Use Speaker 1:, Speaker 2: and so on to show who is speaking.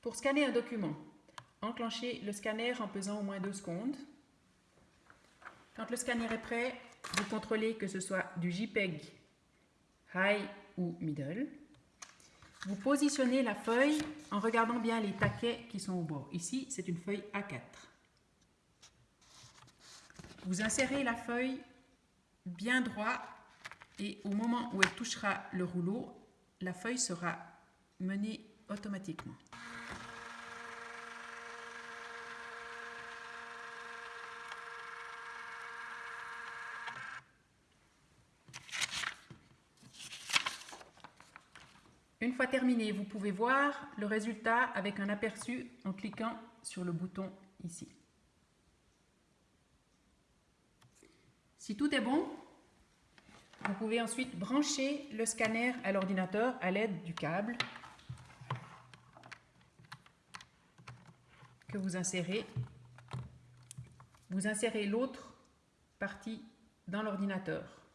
Speaker 1: Pour scanner un document, enclenchez le scanner en pesant au moins 2 secondes. Quand le scanner est prêt, vous contrôlez que ce soit du JPEG High ou Middle. Vous positionnez la feuille en regardant bien les taquets qui sont au bord. Ici, c'est une feuille A4. Vous insérez la feuille bien droit et au moment où elle touchera le rouleau, la feuille sera menée automatiquement. Une fois terminé, vous pouvez voir le résultat avec un aperçu en cliquant sur le bouton ici. Si tout est bon, vous pouvez ensuite brancher le scanner à l'ordinateur à l'aide du câble que vous insérez. Vous insérez l'autre partie dans l'ordinateur.